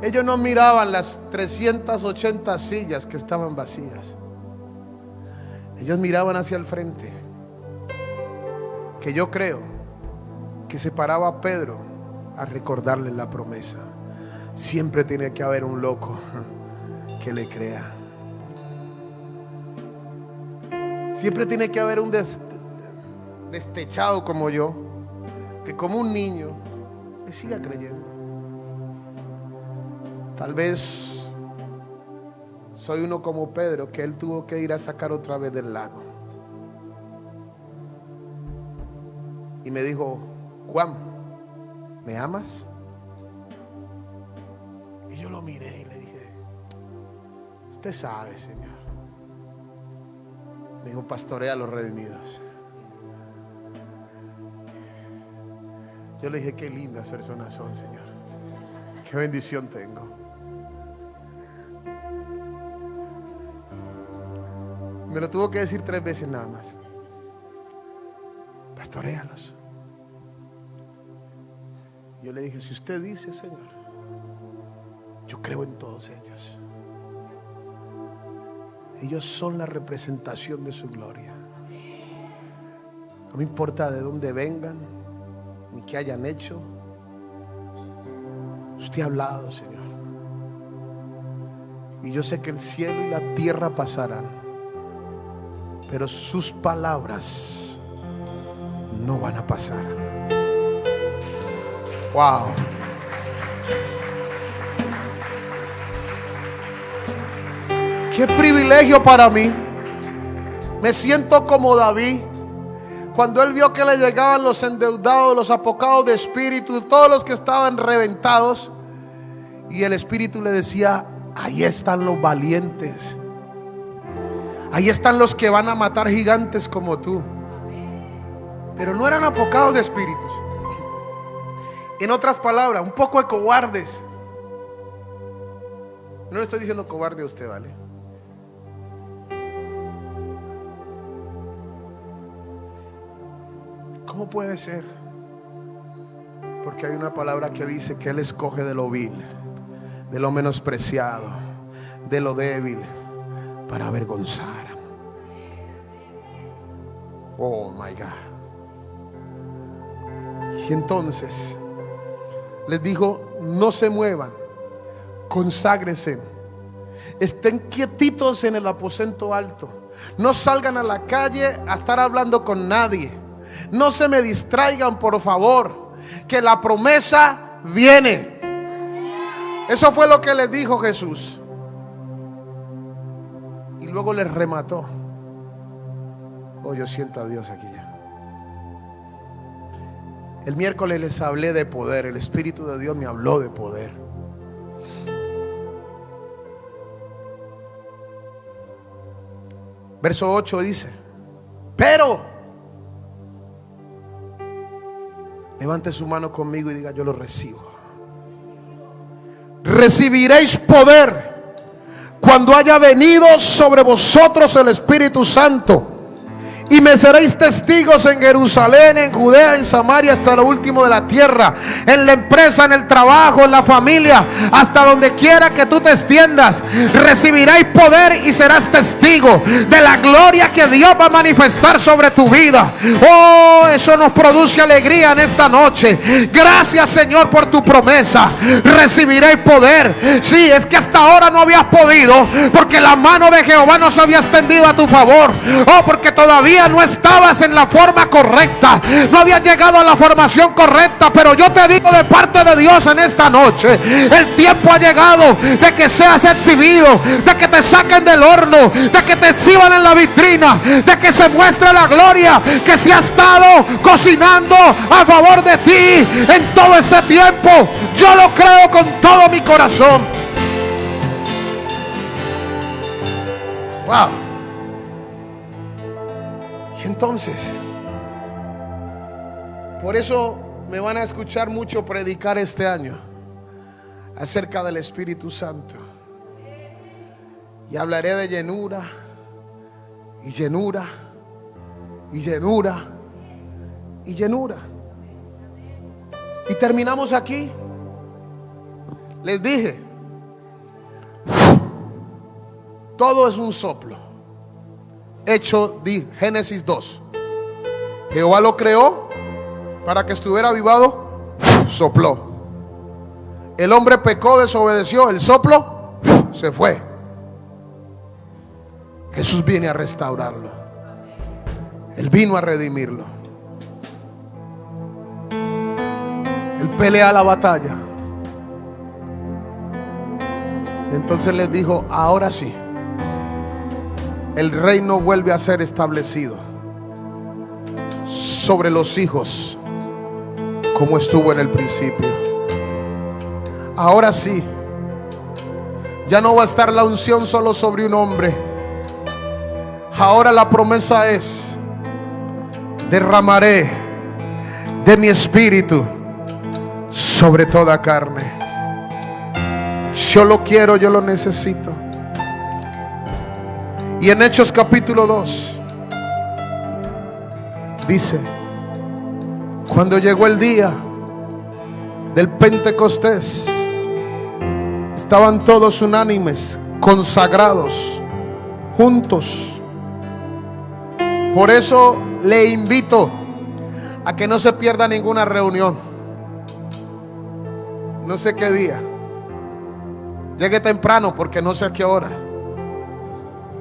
Ellos no miraban las 380 sillas que estaban vacías. Ellos miraban hacia el frente. Que yo creo que se paraba a Pedro a recordarle la promesa. Siempre tiene que haber un loco que le crea. Siempre tiene que haber un destechado como yo, que como un niño le siga creyendo. Tal vez soy uno como Pedro, que él tuvo que ir a sacar otra vez del lago. Y me dijo, Juan, ¿me amas? Y yo lo miré y le dije, usted sabe, Señor. Me dijo, pastorea a los redimidos. Yo le dije, qué lindas personas son, Señor. Qué bendición tengo. Me lo tuvo que decir tres veces nada más. Pastorealos. Yo le dije, si usted dice, Señor, yo creo en todos ellos. Ellos son la representación de su gloria. No me importa de dónde vengan, ni qué hayan hecho. Usted ha hablado, Señor. Y yo sé que el cielo y la tierra pasarán pero sus palabras no van a pasar. Wow. Qué privilegio para mí. Me siento como David. Cuando él vio que le llegaban los endeudados, los apocados de espíritu, todos los que estaban reventados. Y el espíritu le decía, ahí están los valientes Ahí están los que van a matar gigantes como tú. Pero no eran apocados de espíritus. En otras palabras, un poco de cobardes. No le estoy diciendo cobarde a usted, ¿vale? ¿Cómo puede ser? Porque hay una palabra que dice que Él escoge de lo vil, de lo menospreciado, de lo débil para avergonzar. Oh my God. Y entonces les dijo, no se muevan, conságrense, estén quietitos en el aposento alto, no salgan a la calle a estar hablando con nadie, no se me distraigan por favor, que la promesa viene. Eso fue lo que les dijo Jesús luego les remató. Oh, yo siento a Dios aquí ya. El miércoles les hablé de poder. El Espíritu de Dios me habló de poder. Verso 8 dice, pero levante su mano conmigo y diga, yo lo recibo. Recibiréis poder cuando haya venido sobre vosotros el Espíritu Santo. Y me seréis testigos en Jerusalén, en Judea, en Samaria, hasta lo último de la tierra. En la empresa, en el trabajo, en la familia, hasta donde quiera que tú te extiendas. Recibiréis poder y serás testigo de la gloria que Dios va a manifestar sobre tu vida. Oh, eso nos produce alegría en esta noche. Gracias, Señor, por tu promesa. Recibiréis poder. Sí, es que hasta ahora no habías podido, porque la mano de Jehová no se había extendido a tu favor. Oh, porque todavía no estabas en la forma correcta, no habías llegado a la formación correcta, pero yo te digo de parte de Dios en esta noche, el tiempo ha llegado de que seas exhibido, de que te saquen del horno, de que te exhiban en la vitrina, de que se muestre la gloria que se ha estado cocinando a favor de ti en todo este tiempo. Yo lo creo con todo mi corazón. Wow entonces. Por eso me van a escuchar mucho predicar este año acerca del Espíritu Santo. Y hablaré de llenura y llenura y llenura y llenura. Y terminamos aquí. Les dije, todo es un soplo. Hecho de Génesis 2. Jehová lo creó para que estuviera avivado. Sopló. El hombre pecó, desobedeció. El soplo se fue. Jesús viene a restaurarlo. Él vino a redimirlo. Él pelea la batalla. Entonces les dijo, ahora sí, el reino vuelve a ser establecido sobre los hijos como estuvo en el principio. Ahora sí, ya no va a estar la unción solo sobre un hombre. Ahora la promesa es, derramaré de mi espíritu sobre toda carne. Yo lo quiero, yo lo necesito. Y en Hechos capítulo 2 dice, cuando llegó el día del Pentecostés, estaban todos unánimes, consagrados, juntos. Por eso le invito a que no se pierda ninguna reunión. No sé qué día. Llegue temprano porque no sé a qué hora.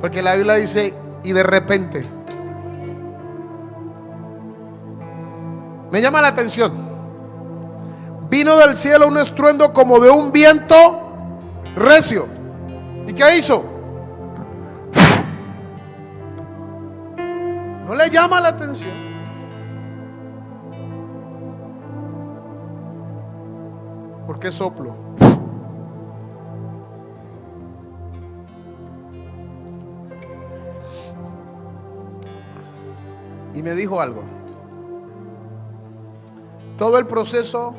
Porque la Biblia dice, y de repente. Me llama la atención. Vino del cielo un estruendo como de un viento recio. ¿Y qué hizo? No le llama la atención. ¿Por qué soplo? Y me dijo algo. Todo el proceso,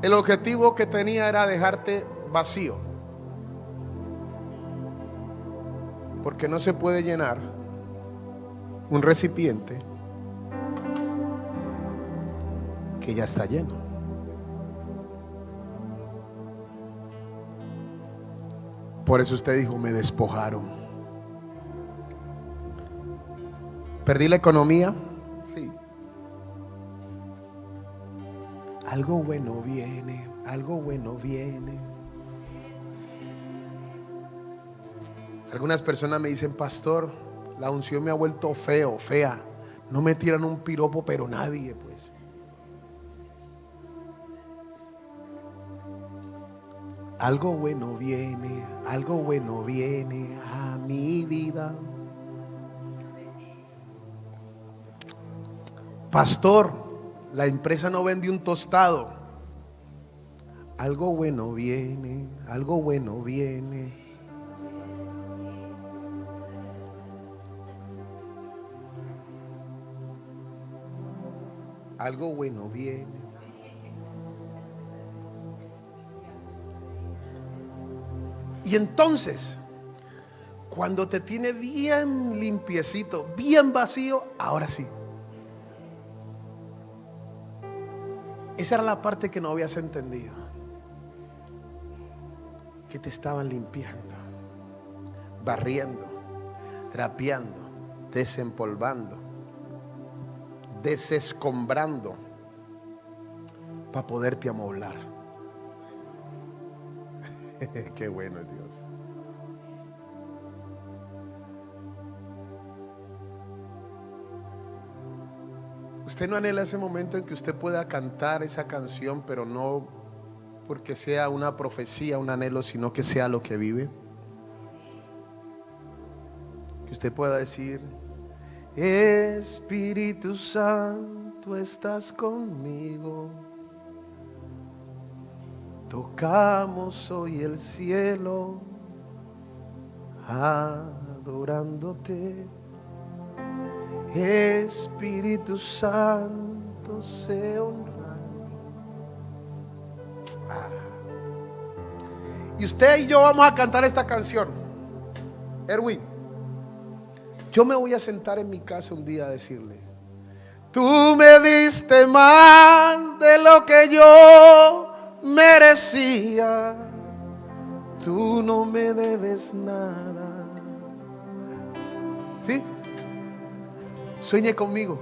el objetivo que tenía era dejarte vacío. Porque no se puede llenar un recipiente que ya está lleno. Por eso usted dijo, me despojaron. ¿Perdí la economía? Sí. Algo bueno viene, algo bueno viene. Algunas personas me dicen, pastor, la unción me ha vuelto feo, fea. No me tiran un piropo, pero nadie, pues. Algo bueno viene, algo bueno viene a mi vida. Pastor, la empresa no vende un tostado. Algo bueno viene, algo bueno viene. Algo bueno viene. Y entonces, cuando te tiene bien limpiecito, bien vacío, ahora sí. Esa era la parte que no habías entendido. Que te estaban limpiando, barriendo, trapeando, desempolvando, desescombrando para poderte amoblar. (laughs) Qué bueno Dios. Usted no anhela ese momento en que usted pueda cantar esa canción, pero no porque sea una profecía, un anhelo, sino que sea lo que vive. Que usted pueda decir, Espíritu Santo, estás conmigo. Tocamos hoy el cielo, adorándote. Espíritu Santo se honra. Ah. Y usted y yo vamos a cantar esta canción. Erwin, yo me voy a sentar en mi casa un día a decirle, tú me diste más de lo que yo merecía. tú no me debes nada. Sueñe conmigo.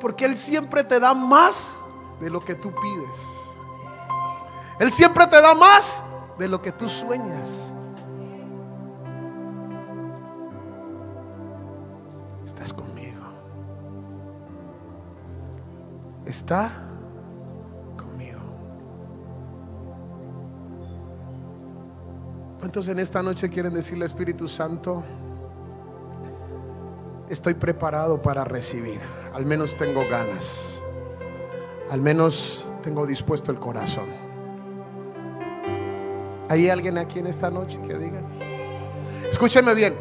Porque Él siempre te da más de lo que tú pides. Él siempre te da más de lo que tú sueñas. Estás conmigo. Está conmigo. ¿Cuántos en esta noche quieren decirle Espíritu Santo? Estoy preparado para recibir. Al menos tengo ganas. Al menos tengo dispuesto el corazón. ¿Hay alguien aquí en esta noche que diga? Escúcheme bien.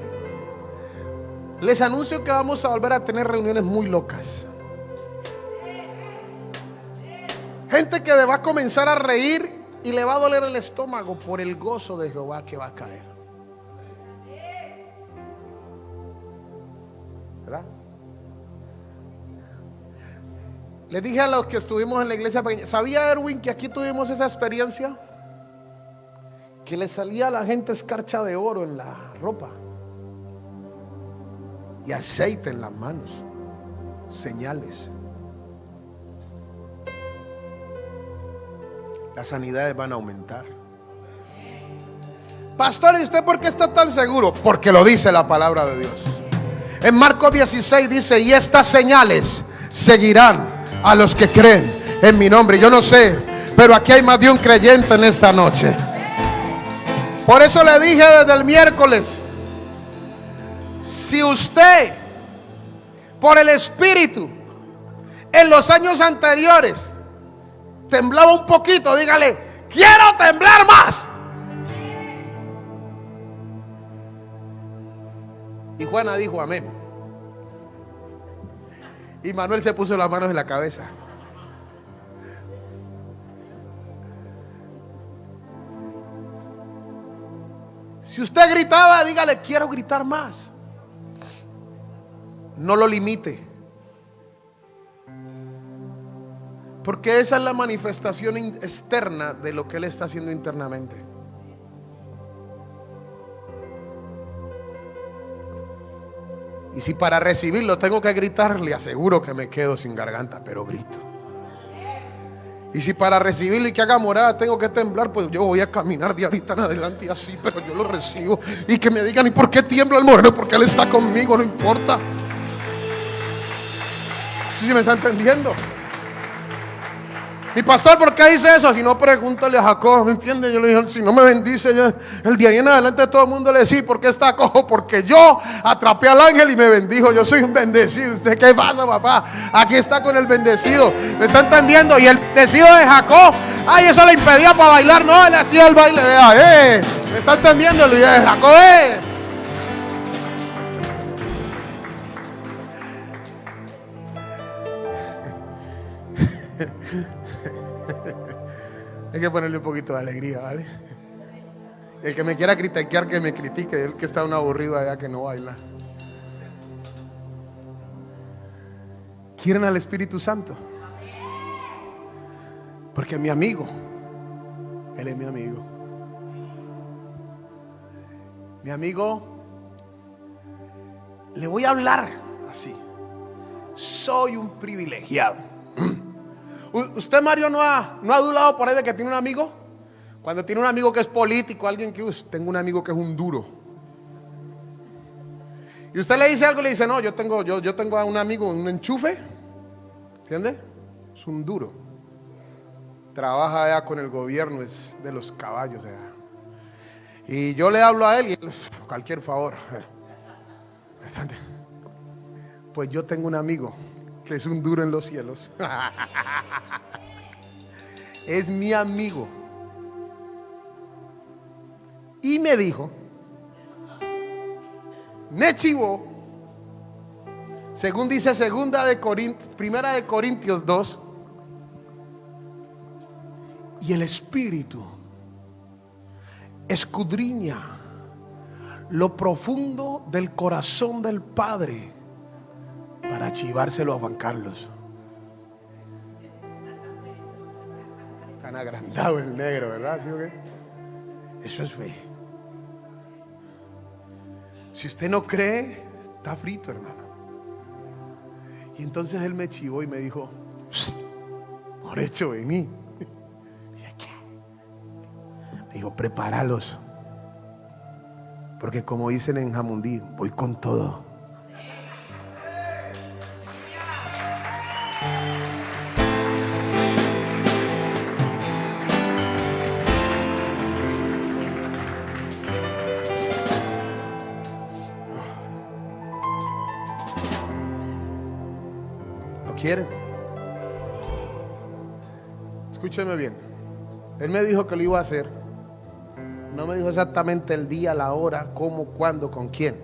Les anuncio que vamos a volver a tener reuniones muy locas. Gente que va a comenzar a reír y le va a doler el estómago por el gozo de Jehová que va a caer. ¿Verdad? Le dije a los que estuvimos en la iglesia ¿sabía Erwin que aquí tuvimos esa experiencia? Que le salía a la gente escarcha de oro en la ropa y aceite en las manos, señales. Las sanidades van a aumentar. Pastor, ¿y usted por qué está tan seguro? Porque lo dice la palabra de Dios. En Marcos 16 dice, y estas señales seguirán a los que creen en mi nombre. Yo no sé, pero aquí hay más de un creyente en esta noche. Por eso le dije desde el miércoles, si usted, por el Espíritu, en los años anteriores, temblaba un poquito, dígale, quiero temblar más. Y Juana dijo, amén. Y Manuel se puso las manos en la cabeza. Si usted gritaba, dígale, quiero gritar más. No lo limite. Porque esa es la manifestación externa de lo que Él está haciendo internamente. Y si para recibirlo tengo que gritar, le aseguro que me quedo sin garganta, pero grito. Y si para recibirlo y que haga morada tengo que temblar, pues yo voy a caminar de ahorita adelante y así, pero yo lo recibo. Y que me digan, ¿y por qué tiembla el moreno? Porque Él está conmigo, no importa. ¿Sí me está entendiendo? Y pastor, ¿por qué dice eso? Si no, pregúntale a Jacob, ¿me entiende? Yo le dije, si no me bendice, el día y en adelante todo el mundo le dice, ¿por qué está cojo? Porque yo atrapé al ángel y me bendijo. Yo soy un bendecido. ¿Usted qué pasa, papá? Aquí está con el bendecido. ¿Me está entendiendo? Y el bendecido de Jacob, ay, eso le impedía para bailar. No, él hacía el baile, vea, eh. ¿Me está entendiendo? Día de Jacob, eh. Hay que ponerle un poquito de alegría, ¿vale? El que me quiera criticar, que me critique. El que está un aburrido allá que no baila. ¿Quieren al Espíritu Santo? Porque mi amigo, Él es mi amigo. Mi amigo, le voy a hablar así. Soy un privilegiado. ¿Usted, Mario, no ha, no ha adulado por ahí de que tiene un amigo? Cuando tiene un amigo que es político, alguien que, tengo un amigo que es un duro. Y usted le dice algo y le dice, no, yo tengo, yo, yo tengo a un amigo, un enchufe. ¿Entiende? Es un duro. Trabaja allá con el gobierno, es de los caballos. Y yo le hablo a él y él, cualquier favor. (laughs) Pues yo tengo un amigo que es un duro en los cielos. (laughs) es mi amigo. Y me dijo, Nechivo, según dice segunda de Corintios, primera de Corintios 2, y el Espíritu escudriña lo profundo del corazón del Padre para chivárselo a Juan Carlos. Tan agrandado el negro, ¿verdad? Eso es fe. Si usted no cree, está frito, hermano. Y entonces él me chivó y me dijo, por hecho, vení. (laughs) Me dijo, prepáralos. Porque como dicen en Jamundí, voy con todo. Escúcheme bien. Él me dijo que lo iba a hacer. No me dijo exactamente el día, la hora, cómo, cuándo, con quién.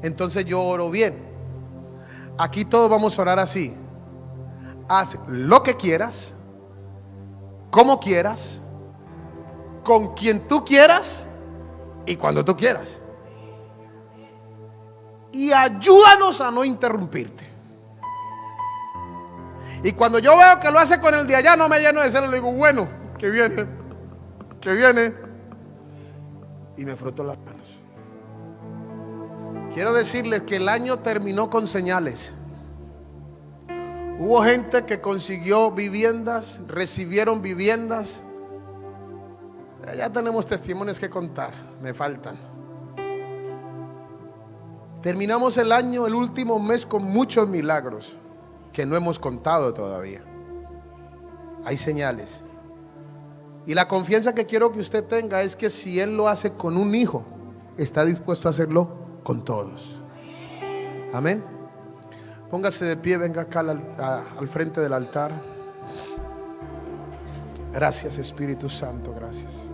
Entonces yo oro bien. Aquí todos vamos a orar así. Haz lo que quieras, como quieras, con quien tú quieras y cuando tú quieras. Y ayúdanos a no interrumpirte. Y cuando yo veo que lo hace con el de allá, no me lleno de celo, le digo, bueno, que viene, que viene. Y me froto las manos. Quiero decirles que el año terminó con señales. Hubo gente que consiguió viviendas, recibieron viviendas. Ya tenemos testimonios que contar, me faltan. Terminamos el año, el último mes, con muchos milagros que no hemos contado todavía. Hay señales. Y la confianza que quiero que usted tenga es que si Él lo hace con un hijo, está dispuesto a hacerlo con todos. Amén. Póngase de pie, venga acá al, al frente del altar. Gracias Espíritu Santo, gracias.